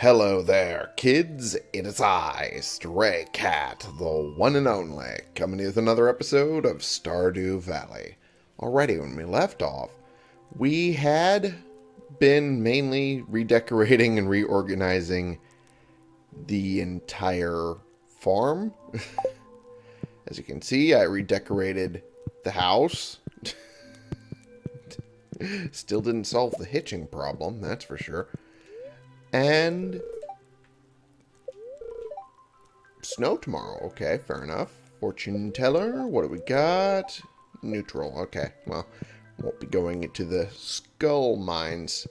Hello there, kids. It is I, Stray Cat, the one and only, coming with another episode of Stardew Valley. Already, when we left off, we had been mainly redecorating and reorganizing the entire farm. As you can see, I redecorated the house. Still didn't solve the hitching problem, that's for sure. And snow tomorrow. Okay, fair enough. Fortune teller. What do we got? Neutral. Okay, well, won't be going into the skull mines.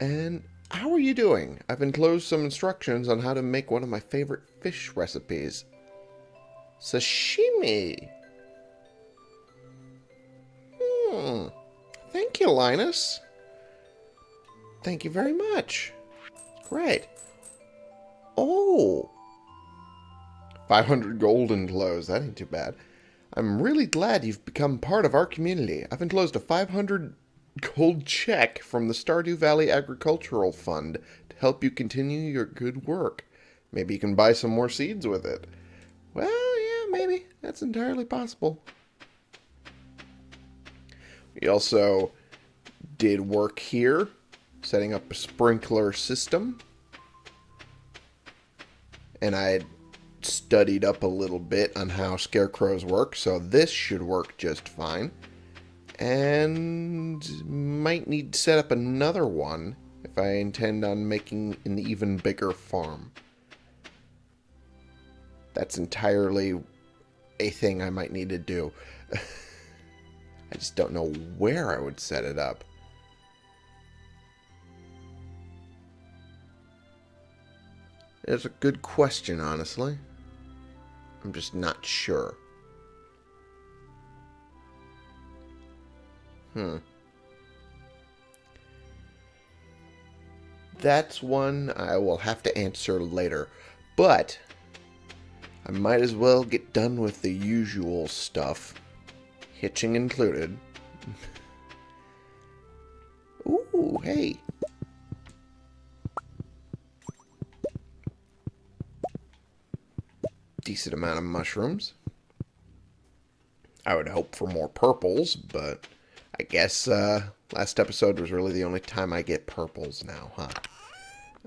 And how are you doing? I've enclosed some instructions on how to make one of my favorite fish recipes. Sashimi. Hmm. Thank you, Linus. Thank you very much. Great. Oh. 500 gold enclosed. That ain't too bad. I'm really glad you've become part of our community. I've enclosed a 500 gold check from the Stardew Valley Agricultural Fund to help you continue your good work. Maybe you can buy some more seeds with it. Well, yeah, maybe. That's entirely possible. We also did work here, setting up a sprinkler system. And I studied up a little bit on how scarecrows work, so this should work just fine. And might need to set up another one if I intend on making an even bigger farm. That's entirely a thing I might need to do. I just don't know where I would set it up. It's a good question, honestly. I'm just not sure. Hmm. That's one I will have to answer later. But I might as well get done with the usual stuff. Hitching included. Ooh, hey. Decent amount of mushrooms. I would hope for more purples, but I guess uh, last episode was really the only time I get purples now, huh?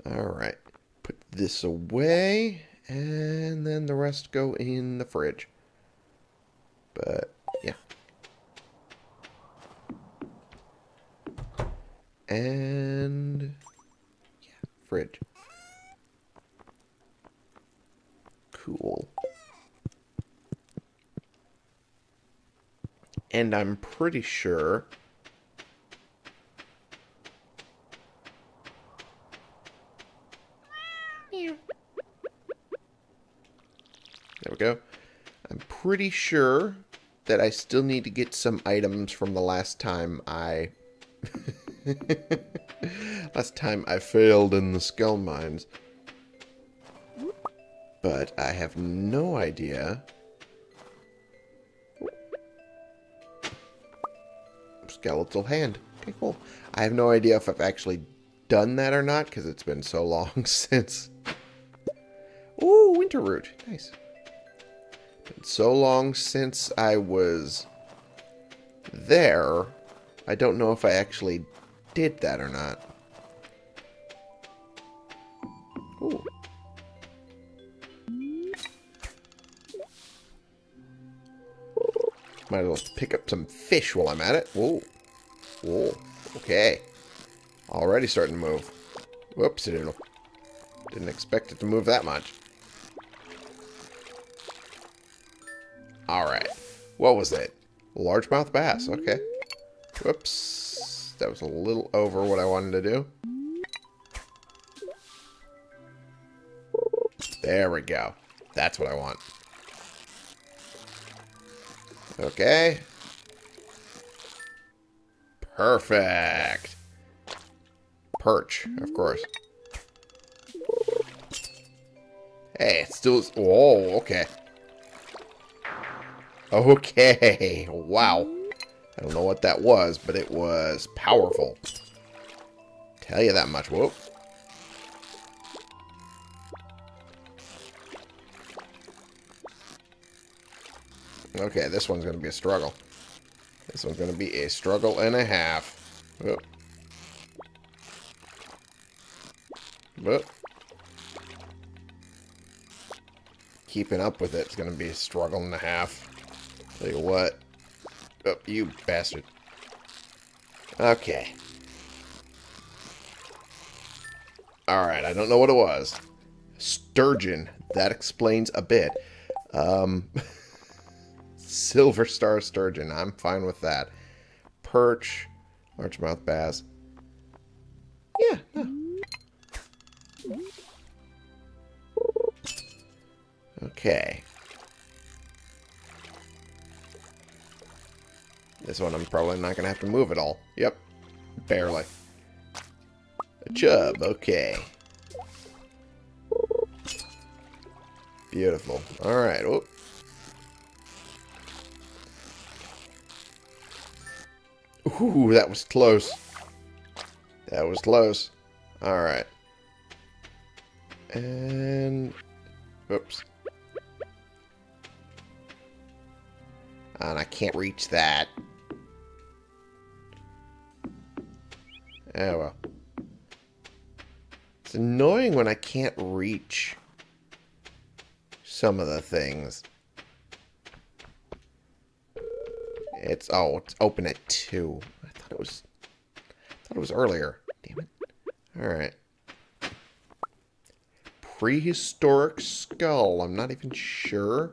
Alright. Put this away, and then the rest go in the fridge. But, yeah. And, yeah, fridge. Cool. And I'm pretty sure... There we go. I'm pretty sure that I still need to get some items from the last time I... last time I failed in the skull mines. But I have no idea skeletal hand. Okay, cool. I have no idea if I've actually done that or not, because it's been so long since... Ooh, winter root. Nice. Been so long since I was there, I don't know if I actually did that or not. Might as well pick up some fish while I'm at it. Whoa. Whoa. Okay. Already starting to move. Whoops, it didn't expect it to move that much. Alright. What was it? Largemouth bass. Okay. Whoops. That was a little over what I wanted to do. There we go. That's what I want. Okay. Perfect. Perch, of course. Hey, still. Oh, okay. Okay. Wow. I don't know what that was, but it was powerful. Tell you that much. Whoop. Okay, this one's going to be a struggle. This one's going to be a struggle and a half. Oh. But keeping up with it's going to be a struggle and a half. Tell you what. Oh, you bastard. Okay. Alright, I don't know what it was. Sturgeon. That explains a bit. Um, silver star sturgeon. I'm fine with that. Perch. Largemouth bass. Yeah. Okay. This one I'm probably not going to have to move at all. Yep. Barely. A chub. Okay. Beautiful. Alright. Ooh, that was close. That was close. Alright. And... Oops. And I can't reach that. Oh well. It's annoying when I can't reach some of the things. It's oh, it's open at two. I thought it was I thought it was earlier. Damn it. Alright. Prehistoric skull. I'm not even sure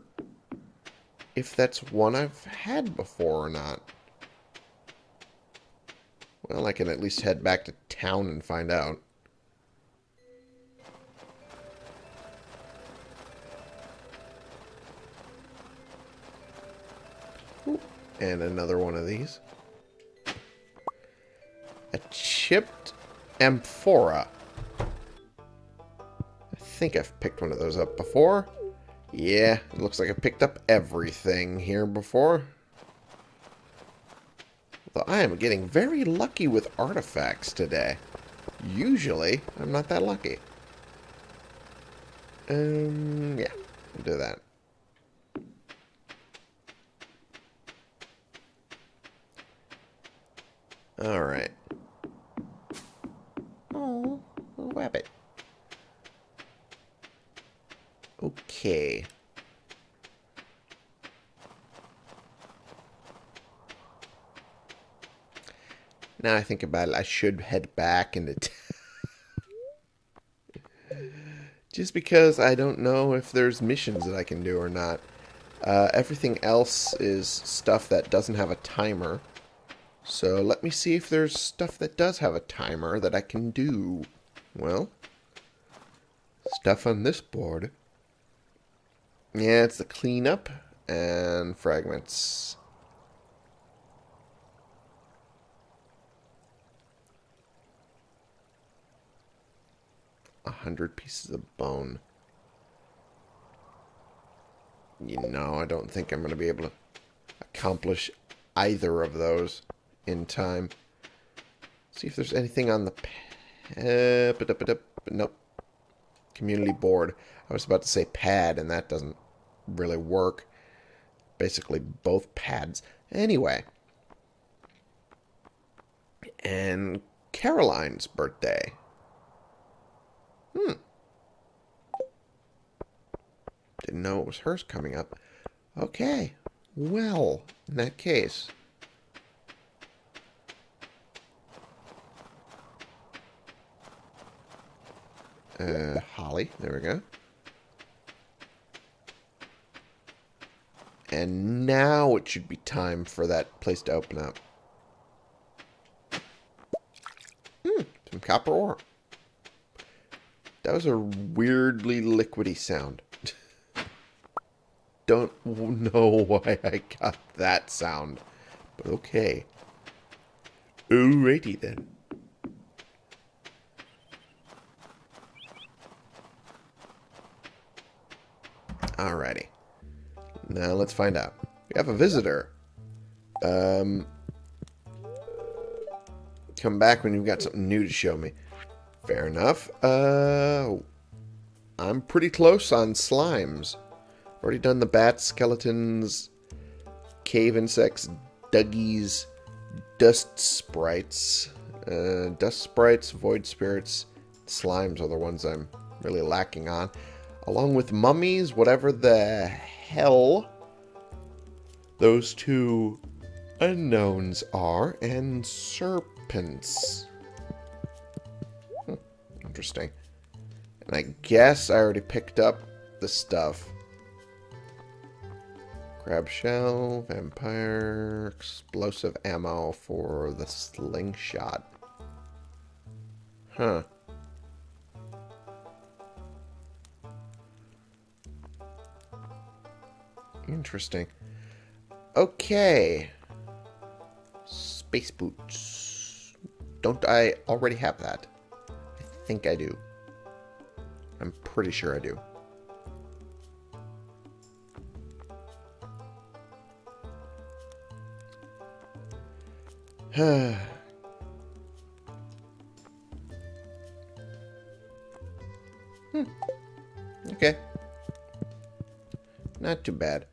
if that's one I've had before or not. Well, I can at least head back to town and find out. And another one of these. A chipped amphora. I think I've picked one of those up before. Yeah, it looks like I picked up everything here before. Though I am getting very lucky with artifacts today. Usually, I'm not that lucky. Um, yeah, will do that. Alright. Oh, rabbit. Okay. Now I think about it, I should head back into Just because I don't know if there's missions that I can do or not. Uh, everything else is stuff that doesn't have a timer. So let me see if there's stuff that does have a timer that I can do. Well, stuff on this board. Yeah, it's the cleanup and fragments. A hundred pieces of bone. You know, I don't think I'm going to be able to accomplish either of those in time. See if there's anything on the... Uh, nope. Community board. I was about to say pad, and that doesn't really work. Basically, both pads. Anyway. And Caroline's birthday. Hmm. Didn't know it was hers coming up. Okay. Well, in that case, Uh, Holly. There we go. And now it should be time for that place to open up. Hmm, some copper ore. That was a weirdly liquidy sound. Don't know why I got that sound. But okay. Alrighty then. Alrighty. Now let's find out. We have a visitor. Um, come back when you've got something new to show me. Fair enough. Uh, I'm pretty close on slimes. Already done the bat skeletons. cave insects, duggies, dust sprites, uh, dust sprites, void spirits, slimes are the ones I'm really lacking on, along with mummies, whatever the hell those two unknowns are, and serpents. Hmm, interesting. And I guess I already picked up the stuff. Crab shell, vampire, explosive ammo for the slingshot. Huh. Interesting. Okay. Space boots. Don't I already have that? I think I do. I'm pretty sure I do. hmm. Okay. Not too bad.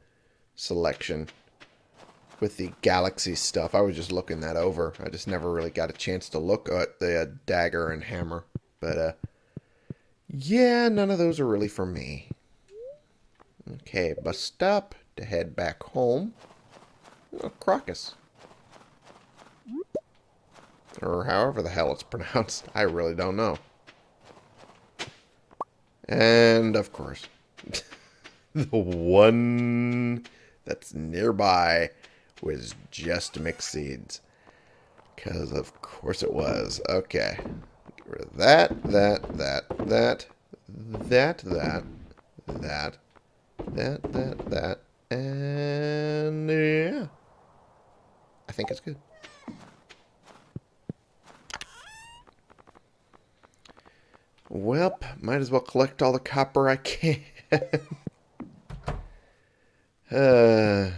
Selection. With the galaxy stuff, I was just looking that over. I just never really got a chance to look at the uh, dagger and hammer. But, uh, yeah, none of those are really for me. Okay, bus stop to head back home. Oh, Crocus. Or however the hell it's pronounced. I really don't know. And, of course, the one that's nearby was just mixed seeds. Because, of course, it was. Okay. Get rid of that, that, that, that, that, that, that, that, that, that, and yeah. I think it's good. Well, might as well collect all the copper I can. Uh,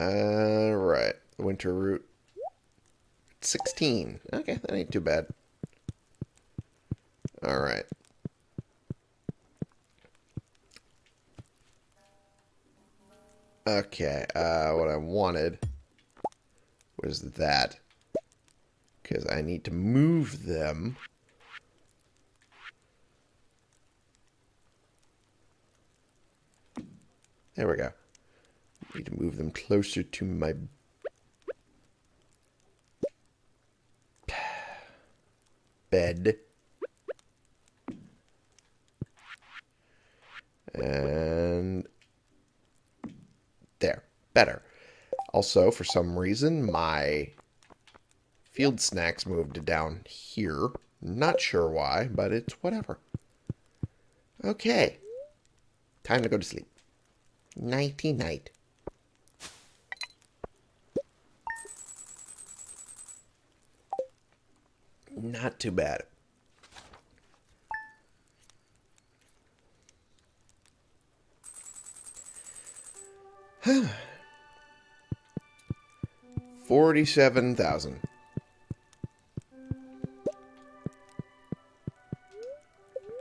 Alright, winter root. 16. Okay, that ain't too bad. Alright. Okay, uh, what I wanted was that. Because I need to move them. There we go. Need to move them closer to my bed. And there, better. Also, for some reason, my field snacks moved down here. Not sure why, but it's whatever. Okay. Time to go to sleep. Nighty night. Not too bad. Forty-seven thousand.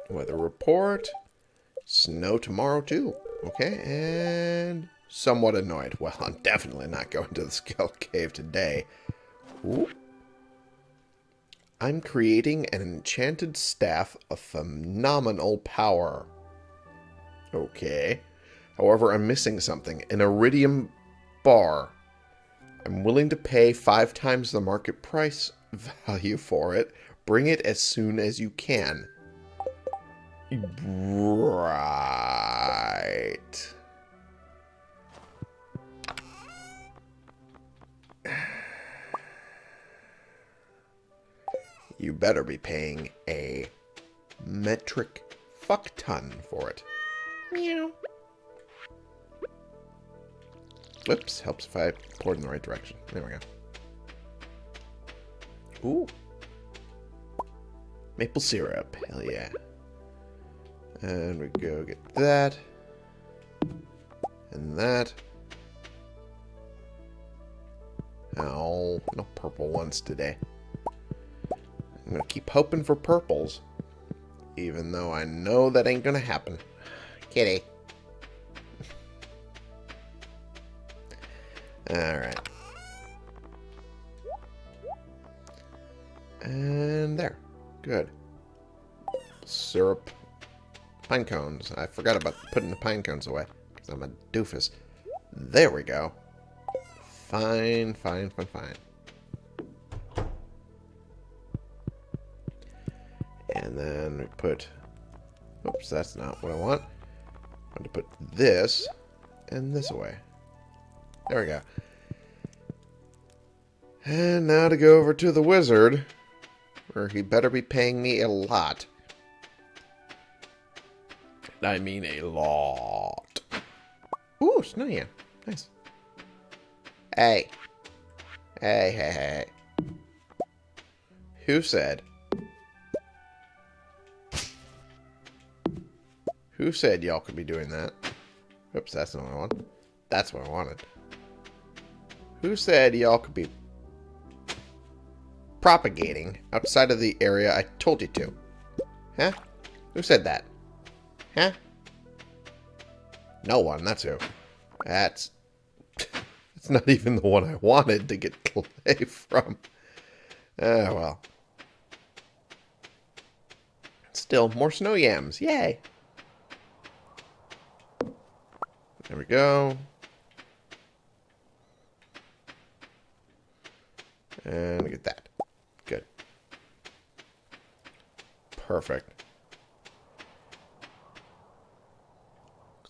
Weather report. Snow tomorrow too. Okay, and somewhat annoyed. Well, I'm definitely not going to the Skull Cave today. Ooh. I'm creating an enchanted staff of phenomenal power. Okay. However, I'm missing something. An iridium bar. I'm willing to pay five times the market price value for it. Bring it as soon as you can. Right. You better be paying a metric fuck ton for it. Meow. Whoops, helps if I pour it in the right direction. There we go. Ooh. Maple syrup, hell yeah. And we go get that. And that. Oh, no purple ones today. I'm going to keep hoping for purples. Even though I know that ain't going to happen. Kitty. Pine cones. I forgot about putting the pine cones away. Because I'm a doofus. There we go. Fine, fine, fine, fine. And then we put... Oops, that's not what I want. I want to put this and this away. There we go. And now to go over to the wizard, where he better be paying me a lot. I mean a lot. Ooh, snow yam. Nice. Hey. Hey, hey, hey. Who said? Who said y'all could be doing that? Oops, that's not what I want. That's what I wanted. Who said y'all could be propagating outside of the area I told you to? Huh? Who said that? Huh? No one, that's who. That's... It's not even the one I wanted to get clay from. Ah, well. Still, more snow yams. Yay! There we go. And get that. Good. Perfect.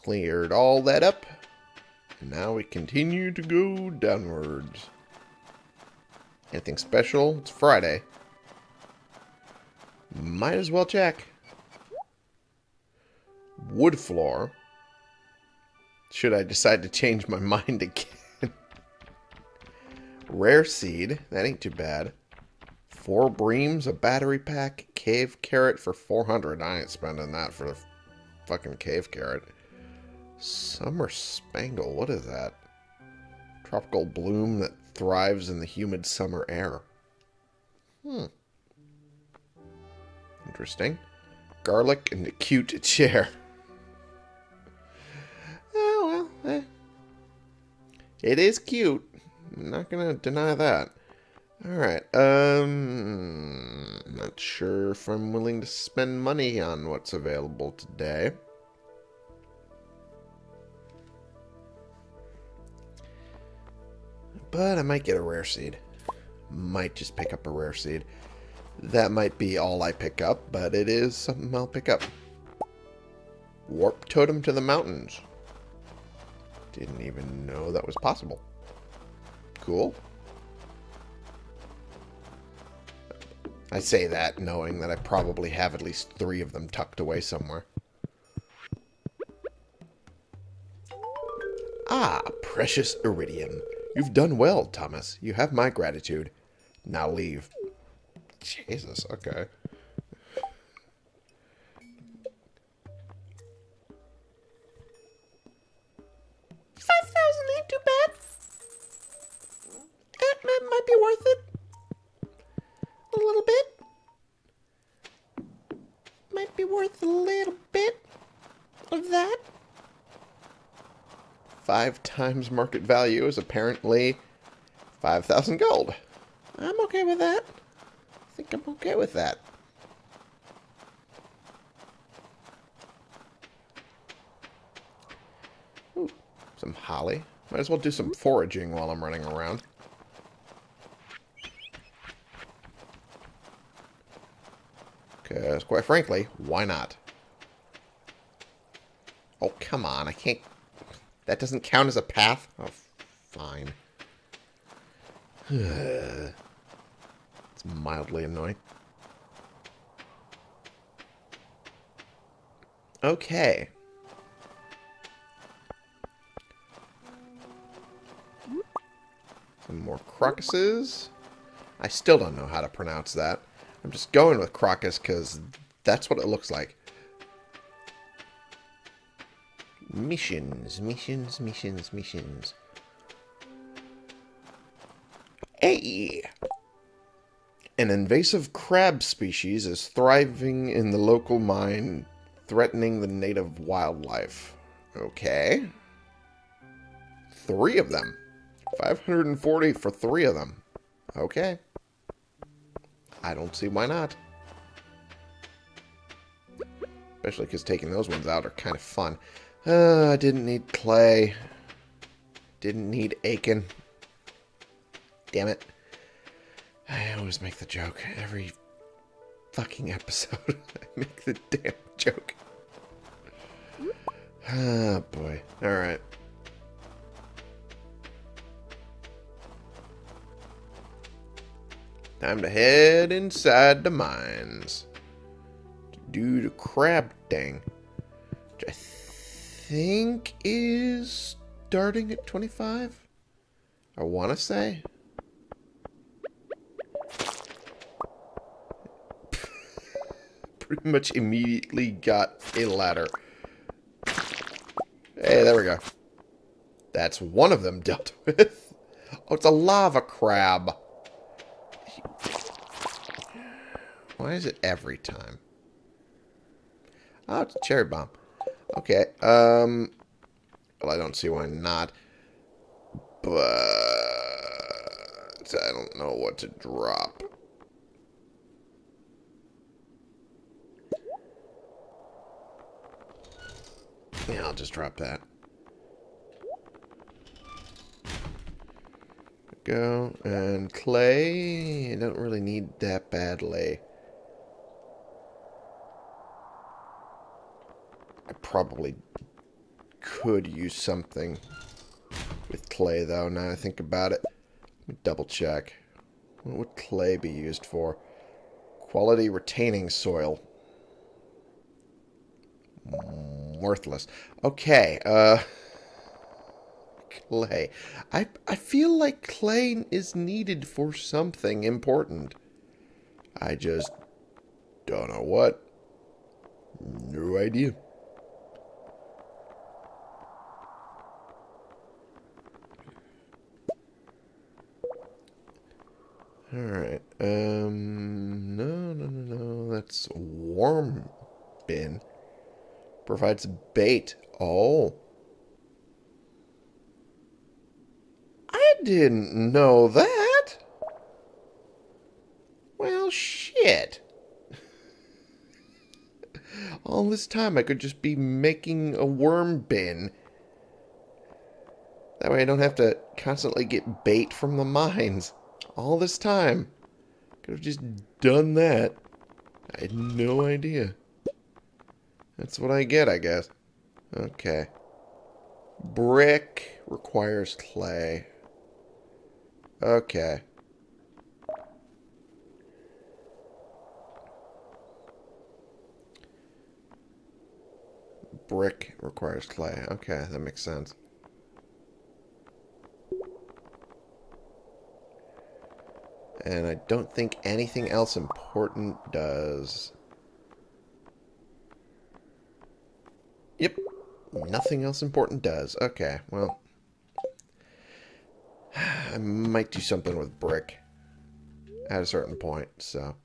Cleared all that up. And now we continue to go downwards. Anything special? It's Friday. Might as well check. Wood floor. Should I decide to change my mind again. Rare seed. That ain't too bad. Four breams, a battery pack, cave carrot for 400. I ain't spending that for the fucking cave carrot. Summer spangle. What is that? Tropical bloom that thrives in the humid summer air. Hmm. Interesting. Garlic and a cute chair. Oh, well. Eh. It is cute. I'm not going to deny that. Alright, um... Not sure if I'm willing to spend money on what's available today. But I might get a rare seed. Might just pick up a rare seed. That might be all I pick up, but it is something I'll pick up. Warp totem to the mountains. Didn't even know that was possible. Cool. I say that knowing that I probably have at least three of them tucked away somewhere. Ah, precious iridium. You've done well, Thomas. You have my gratitude. Now leave. Jesus, okay. Five times market value is apparently 5,000 gold. I'm okay with that. I think I'm okay with that. Ooh, some holly. Might as well do some foraging while I'm running around. Because, quite frankly, why not? Oh, come on. I can't that doesn't count as a path? Oh, fine. it's mildly annoying. Okay. Some more crocuses. I still don't know how to pronounce that. I'm just going with crocus because that's what it looks like. Missions, missions, missions, missions. Hey! An invasive crab species is thriving in the local mine, threatening the native wildlife. Okay. Three of them. 540 for three of them. Okay. I don't see why not. Especially because taking those ones out are kind of fun. Uh, I didn't need clay. Didn't need Aiken. Damn it. I always make the joke. Every fucking episode, I make the damn joke. Ah, boy. Alright. Time to head inside the mines. To do the crab thing. Which I think is starting at 25? I want to say. Pretty much immediately got a ladder. Hey, there we go. That's one of them dealt with. Oh, it's a lava crab. Why is it every time? Oh, it's a cherry bomb. Okay, um... Well, I don't see why not. But... I don't know what to drop. Yeah, I'll just drop that. Go. And clay. I don't really need that badly. I probably could use something with clay, though, now I think about it. Let me double check. What would clay be used for? Quality retaining soil. Worthless. Okay, uh... Clay. I, I feel like clay is needed for something important. I just don't know what. No idea. Alright. Um, no, no, no, no. That's worm bin. Provides bait. Oh. I didn't know that. Well, shit. All this time I could just be making a worm bin. That way I don't have to constantly get bait from the mines all this time. Could have just done that. I had no idea. That's what I get, I guess. Okay. Brick requires clay. Okay. Brick requires clay. Okay, that makes sense. And I don't think anything else important does. Yep. Nothing else important does. Okay, well. I might do something with brick. At a certain point, so.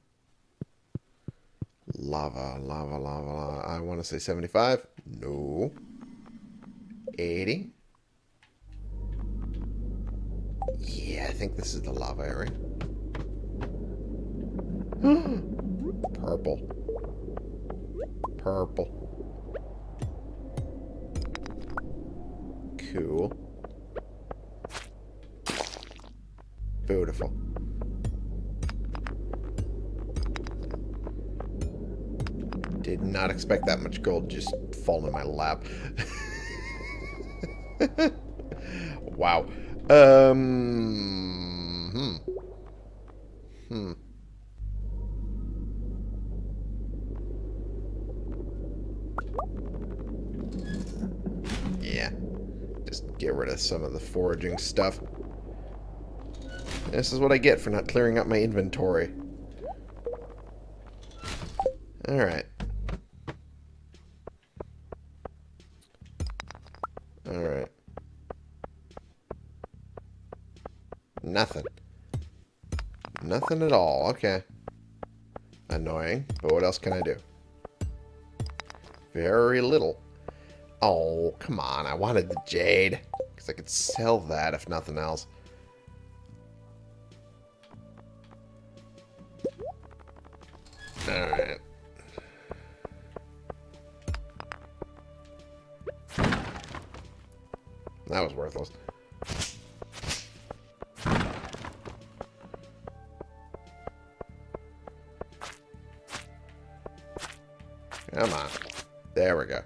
Lava, lava, lava, lava. I want to say 75. No. 80. Yeah, I think this is the lava area. Purple. Purple. Cool. Beautiful. Did not expect that much gold just fall in my lap. wow. Um. Hmm. Hmm. Get rid of some of the foraging stuff. This is what I get for not clearing up my inventory. Alright. Alright. Nothing. Nothing at all. Okay. Annoying, but what else can I do? Very little. Oh, come on. I wanted the jade. I could sell that if nothing else. Alright. That was worthless. Come on. There we go.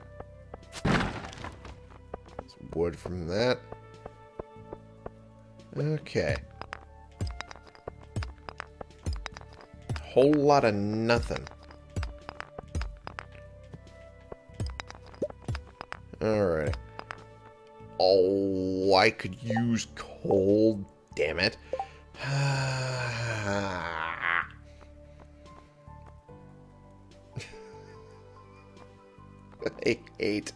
Some wood from that. Okay. Whole lot of nothing. Alright. Oh, I could use coal. Damn it. I hate.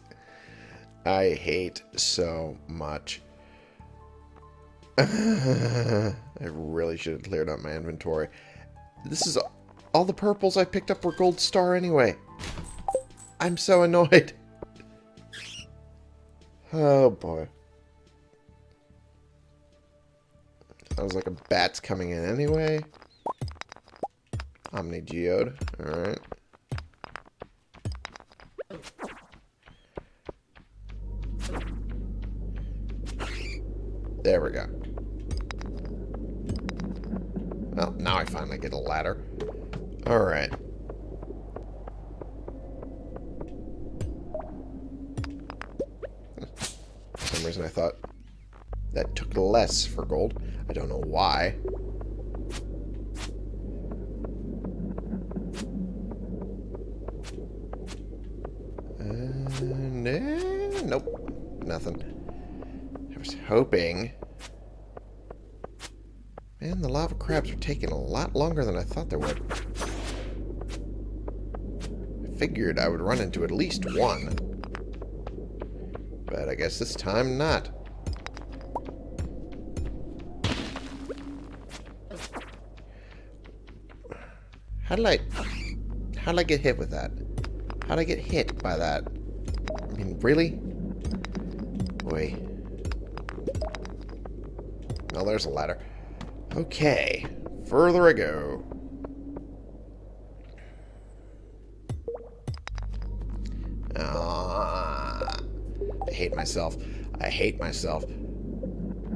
I hate so much. I really should have cleared out my inventory. This is all the purples I picked up were gold star anyway. I'm so annoyed. Oh boy. Sounds like a bat's coming in anyway. Omni Geode. Alright. Well, now I finally get a ladder. Alright. For some reason I thought that took less for gold. I don't know why. Uh, nah, nope. Nothing. I was hoping... Man, the lava crabs are taking a lot longer than I thought they would. I figured I would run into at least one. But I guess this time not. How did I... How did I get hit with that? How did I get hit by that? I mean, really? Boy. Well, there's a ladder. Okay. Further I go. Ah, I hate myself. I hate myself.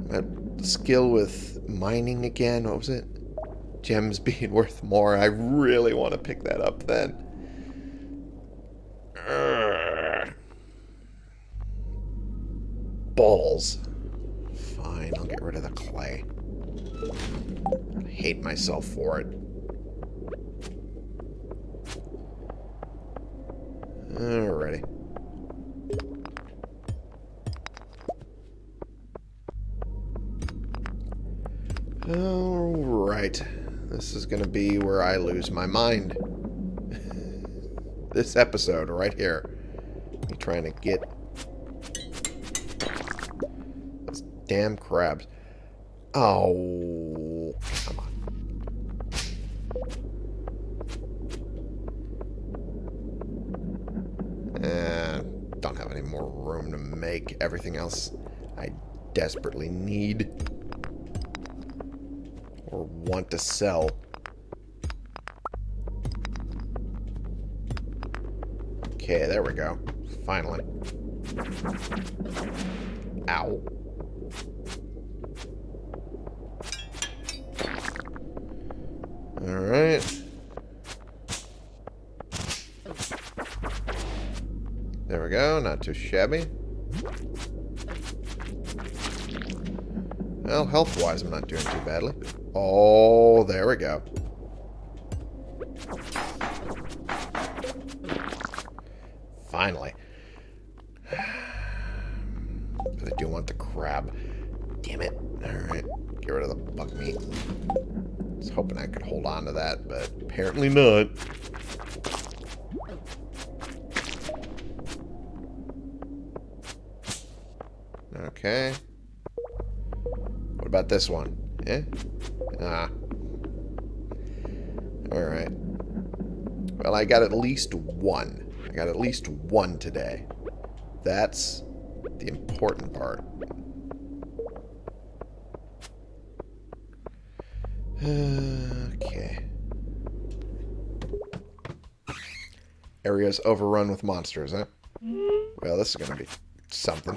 That skill with mining again, what was it? Gems being worth more. I really want to pick that up then. Balls. Fine, I'll get rid of the clay. I hate myself for it. Alrighty. Alright. This is going to be where I lose my mind. this episode right here. Me trying to get those damn crabs. Oh, come on. Eh, don't have any more room to make everything else I desperately need or want to sell. Okay, there we go. Finally. Ow. Alright. There we go, too shabby. Well, health-wise, I'm not doing too badly. Oh, there we go. Finally. But I do want the crab. Damn it. Alright, get rid of the bug meat. I was hoping I could hold on to that, but apparently not. Okay. What about this one? Eh? Ah. Alright. Well, I got at least one. I got at least one today. That's the important part. Okay. Area's overrun with monsters, huh? Well, this is gonna be something.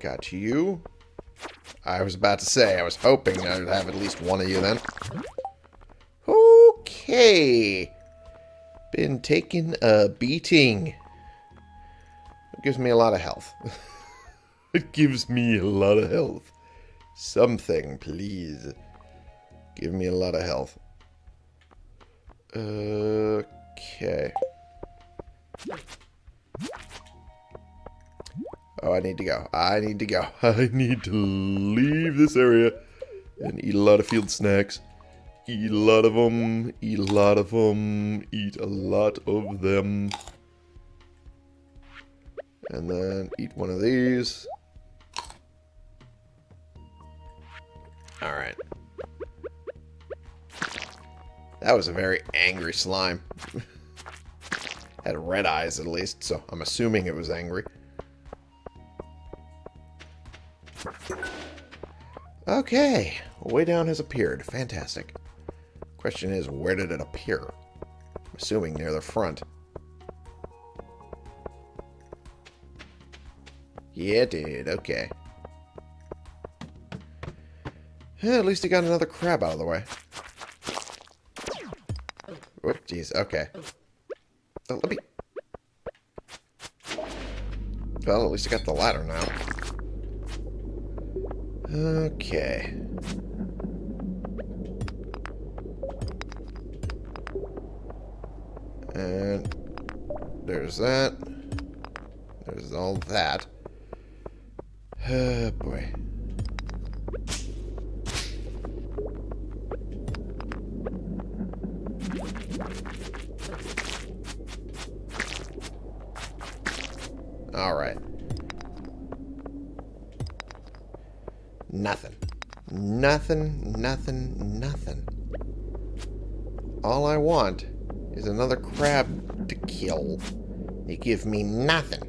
Got you. I was about to say, I was hoping I'd have at least one of you then. Okay. Been taking a beating. It gives me a lot of health. it gives me a lot of health. Something, please. Give me a lot of health. Okay. Oh, I need to go. I need to go. I need to leave this area and eat a lot of field snacks. Eat a lot of them. Eat a lot of them. Eat a lot of them. And then eat one of these. Alright. That was a very angry slime. Had red eyes at least, so I'm assuming it was angry. Okay, way down has appeared. Fantastic. Question is, where did it appear? I'm assuming near the front. Yeah, it did. Okay. Yeah, at least he got another crab out of the way. Whoop, jeez. Okay. Oh, let me... Well, at least I got the ladder now. Okay. And there's that. There's all that. Oh, boy. All right. Nothing. Nothing, nothing, nothing. All I want is another crab to kill. You give me nothing.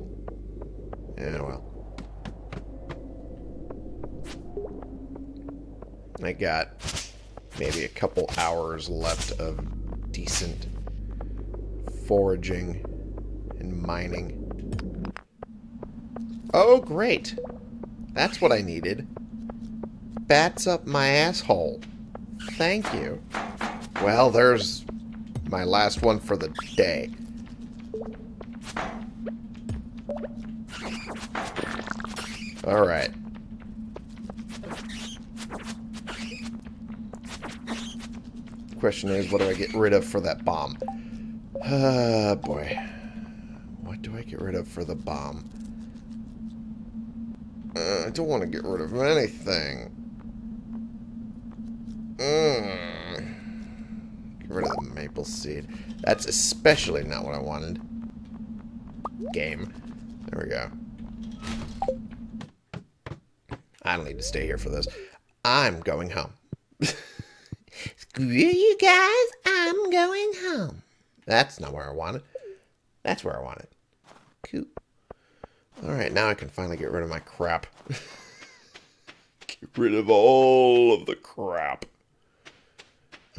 Yeah, well. I got maybe a couple hours left of decent foraging and mining. Oh, great. That's what I needed. Bats up my asshole. Thank you. Well, there's my last one for the day. Alright. Question is, what do I get rid of for that bomb? Ah, uh, boy. What do I get rid of for the bomb? Uh, I don't want to get rid of anything. Mm. Get rid of the seed. That's especially not what I wanted. Game. There we go. I don't need to stay here for this. I'm going home. Screw you guys, I'm going home. That's not where I want it. That's where I want it. Alright, now I can finally get rid of my crap. get rid of all of the crap.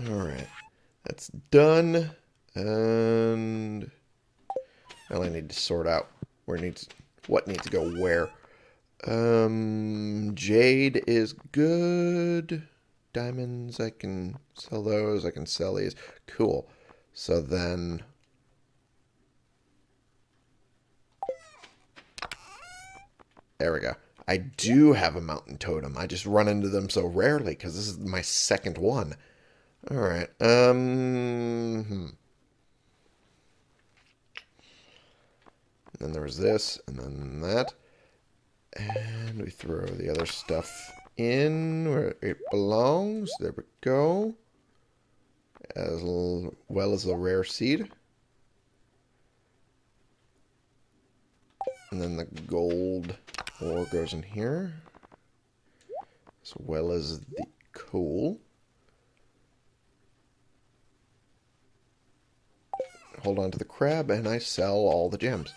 Alright. That's done. And... Well, I need to sort out where needs what needs to go where. Um, jade is good. Diamonds, I can sell those. I can sell these. Cool. So then... There we go. I do have a mountain totem. I just run into them so rarely because this is my second one. Alright. Um... Hmm. then there was this, and then that. And we throw the other stuff in where it belongs. There we go. As well as the rare seed. And then the gold ore goes in here. As well as the coal. Hold on to the crab and I sell all the gems.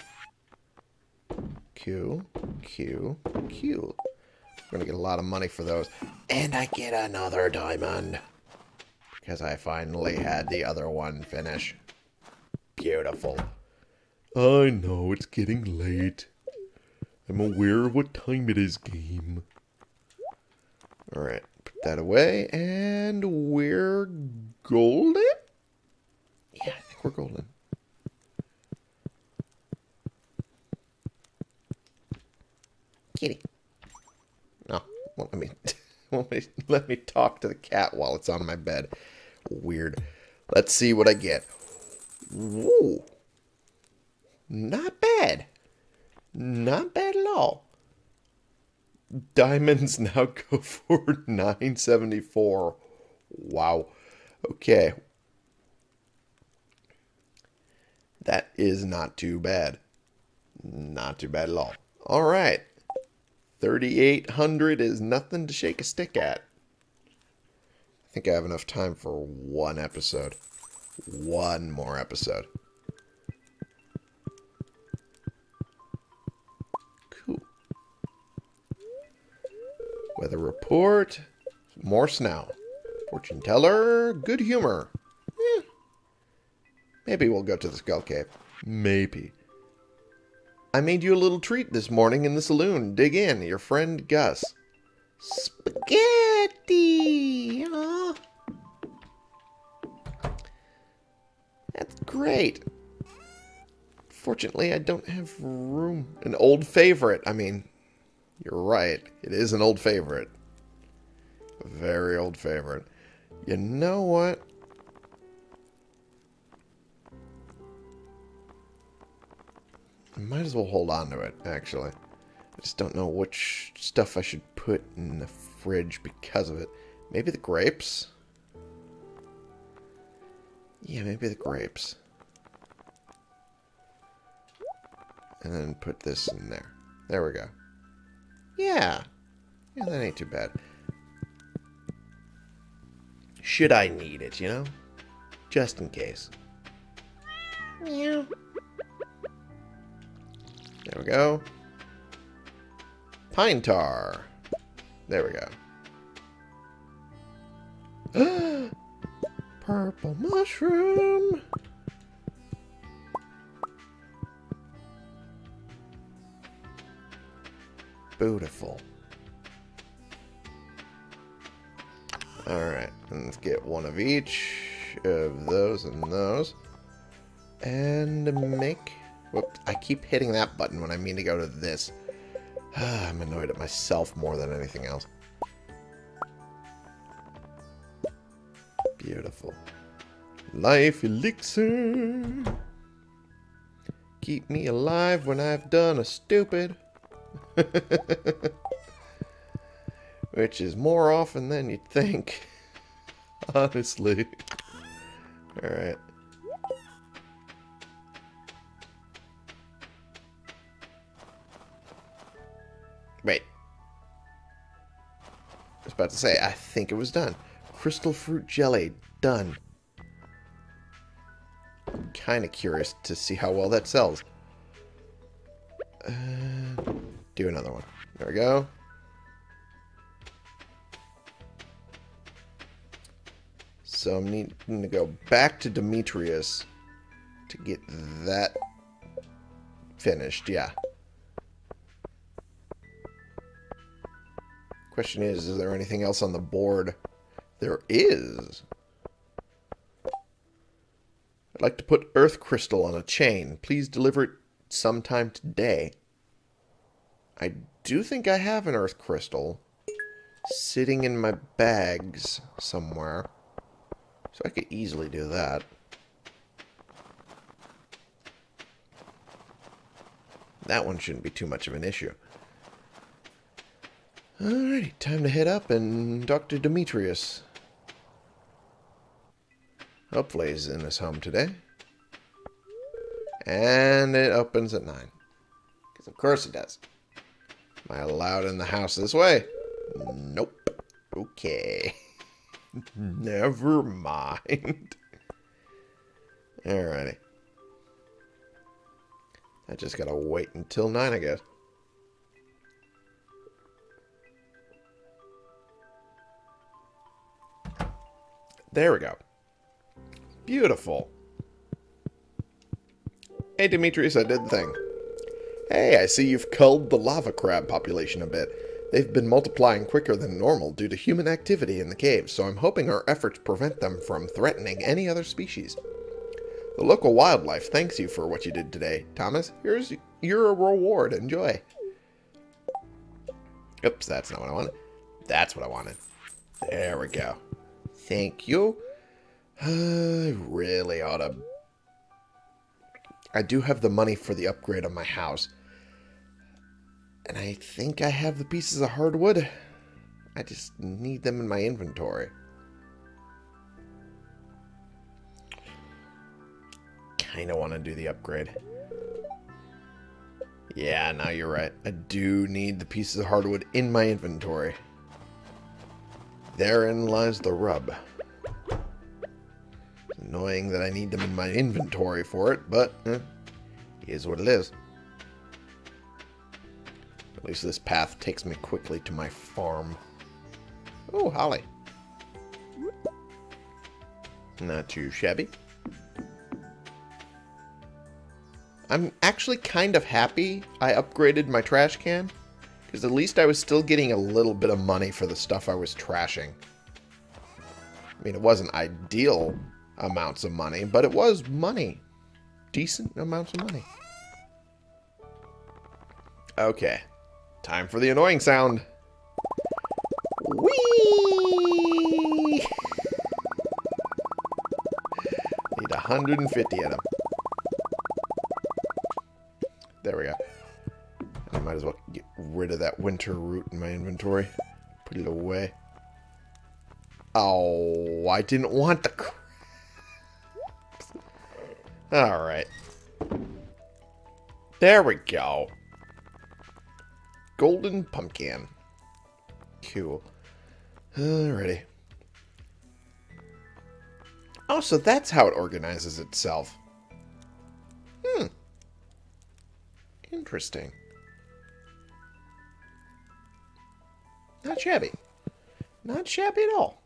Q, Q, Q. I'm going to get a lot of money for those. And I get another diamond. Because I finally had the other one finish. Beautiful. I know, it's getting late. I'm aware of what time it is, game. Alright, put that away, and we're golden? We're golden. Kitty. No, won't let me, won't let me, let me talk to the cat while it's on my bed. Weird. Let's see what I get. Whoa. Not bad. Not bad at all. Diamonds now go for 974. Wow. Okay. That is not too bad. Not too bad at all. All right. 3,800 is nothing to shake a stick at. I think I have enough time for one episode. One more episode. Cool. Weather report. More snow. Fortune teller. Good humor. Maybe we'll go to the Skull Cave. Maybe. I made you a little treat this morning in the saloon. Dig in. Your friend Gus. Spaghetti! Aw. That's great. Fortunately, I don't have room. An old favorite. I mean, you're right. It is an old favorite. A very old favorite. You know what? I might as well hold on to it, actually. I just don't know which stuff I should put in the fridge because of it. Maybe the grapes? Yeah, maybe the grapes. And then put this in there. There we go. Yeah. Yeah, that ain't too bad. Should I need it, you know? Just in case. Meow. There we go. Pine tar. There we go. Purple mushroom. Beautiful. Alright, let's get one of each of those and those. And make... Whoops, I keep hitting that button when I mean to go to this. I'm annoyed at myself more than anything else. Beautiful. Life elixir. Keep me alive when I've done a stupid. Which is more often than you'd think. Honestly. Alright. Was about to say, I think it was done. Crystal fruit jelly. Done. Kind of curious to see how well that sells. Uh, do another one. There we go. So I'm needing to go back to Demetrius to get that finished. Yeah. Question is, is there anything else on the board? There is. I'd like to put Earth Crystal on a chain. Please deliver it sometime today. I do think I have an Earth Crystal sitting in my bags somewhere. So I could easily do that. That one shouldn't be too much of an issue. Alrighty, time to head up and to Demetrius. Hopefully he's in his home today. And it opens at 9. Because of course it does. Am I allowed in the house this way? Nope. Okay. Never mind. Alrighty. I just gotta wait until 9, I guess. There we go. Beautiful. Hey, Demetrius, I did the thing. Hey, I see you've culled the lava crab population a bit. They've been multiplying quicker than normal due to human activity in the caves, so I'm hoping our efforts prevent them from threatening any other species. The local wildlife thanks you for what you did today. Thomas, here's your reward. Enjoy. Oops, that's not what I wanted. That's what I wanted. There we go. Thank you. I really ought to... I do have the money for the upgrade of my house. And I think I have the pieces of hardwood. I just need them in my inventory. Kinda want to do the upgrade. Yeah, now you're right. I do need the pieces of hardwood in my inventory. Therein lies the rub. It's annoying that I need them in my inventory for it, but eh, is what it is. At least this path takes me quickly to my farm. Oh, holly. Not too shabby. I'm actually kind of happy I upgraded my trash can. Because at least I was still getting a little bit of money for the stuff I was trashing. I mean, it wasn't ideal amounts of money, but it was money. Decent amounts of money. Okay. Time for the annoying sound. Whee! Need 150 of them. Rid of that winter root in my inventory. Put it away. Oh, I didn't want the... Alright. There we go. Golden pumpkin. Cool. Alrighty. Oh, so that's how it organizes itself. Hmm. Interesting. Shabby. Not shabby at all.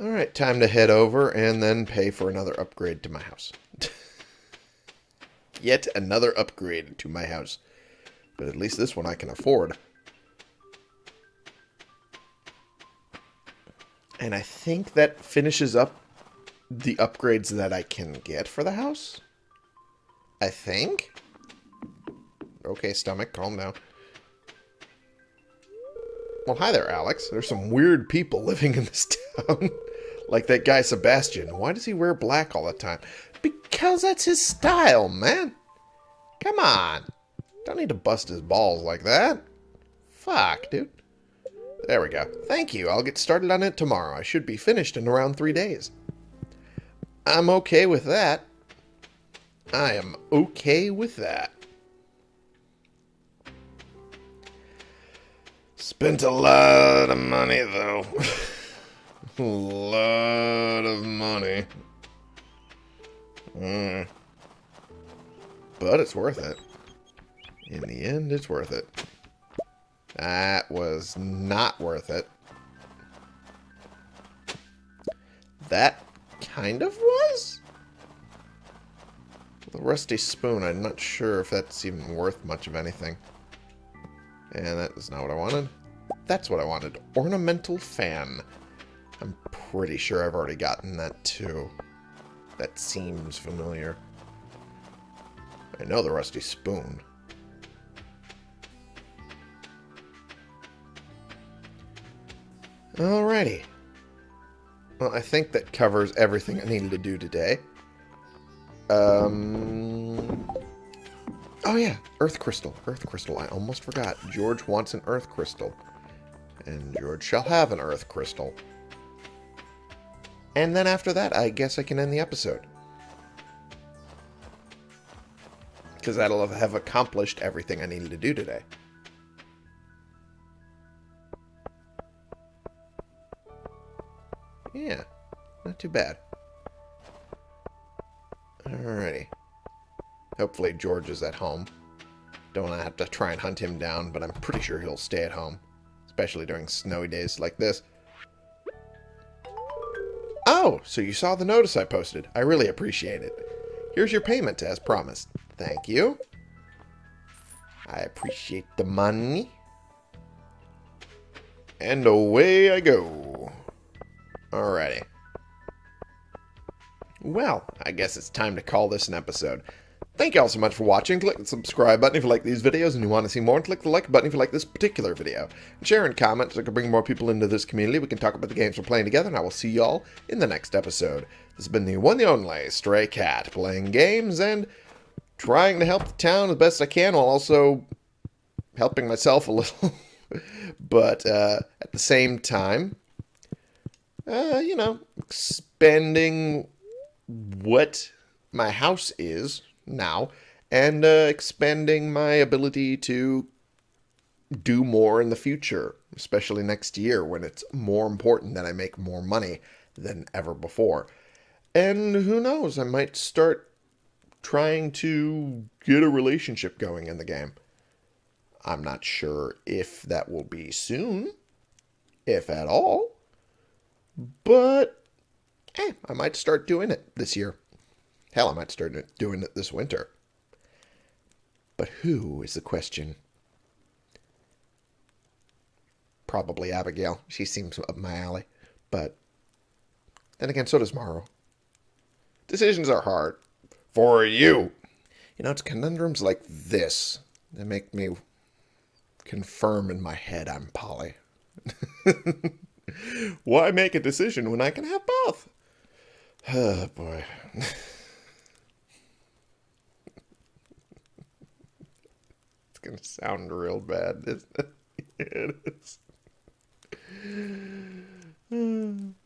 Alright, time to head over and then pay for another upgrade to my house. Yet another upgrade to my house. But at least this one I can afford. And I think that finishes up the upgrades that I can get for the house. I think. Okay, stomach, calm down. Well, hi there, Alex. There's some weird people living in this town. like that guy Sebastian. Why does he wear black all the time? Because that's his style, man. Come on. Don't need to bust his balls like that. Fuck, dude. There we go. Thank you. I'll get started on it tomorrow. I should be finished in around three days. I'm okay with that. I am okay with that. Spent a lot of money, though. a lot of money. Mm. But it's worth it. In the end, it's worth it. That was not worth it. That kind of was? The rusty spoon, I'm not sure if that's even worth much of anything. And that is not what I wanted. That's what I wanted. Ornamental fan. I'm pretty sure I've already gotten that too. That seems familiar. I know the rusty spoon. Alrighty. Well, I think that covers everything I needed to do today. Um... Oh yeah, Earth Crystal. Earth Crystal. I almost forgot. George wants an Earth Crystal. And George shall have an Earth Crystal. And then after that, I guess I can end the episode. Because that'll have accomplished everything I needed to do today. Yeah, not too bad. Alrighty. Hopefully George is at home. Don't want to have to try and hunt him down, but I'm pretty sure he'll stay at home. Especially during snowy days like this. Oh, so you saw the notice I posted. I really appreciate it. Here's your payment as promised. Thank you. I appreciate the money. And away I go. Alrighty. Well, I guess it's time to call this an episode. Thank you all so much for watching. Click the subscribe button if you like these videos and you want to see more. And click the like button if you like this particular video. And share and comment so I can bring more people into this community. We can talk about the games we're playing together. And I will see y'all in the next episode. This has been the one and only Stray Cat. Playing games and trying to help the town as best I can while also helping myself a little. but uh, at the same time, uh, you know, expanding what my house is now and uh, expanding my ability to do more in the future, especially next year when it's more important that I make more money than ever before. And who knows, I might start trying to get a relationship going in the game. I'm not sure if that will be soon, if at all, but eh, I might start doing it this year. Hell, I might start doing it this winter. But who is the question? Probably Abigail. She seems up my alley. But then again, so does Maru. Decisions are hard. For you. You know, it's conundrums like this that make me confirm in my head I'm Polly. Why make a decision when I can have both? Oh, boy. going to sound real bad, isn't it? it is.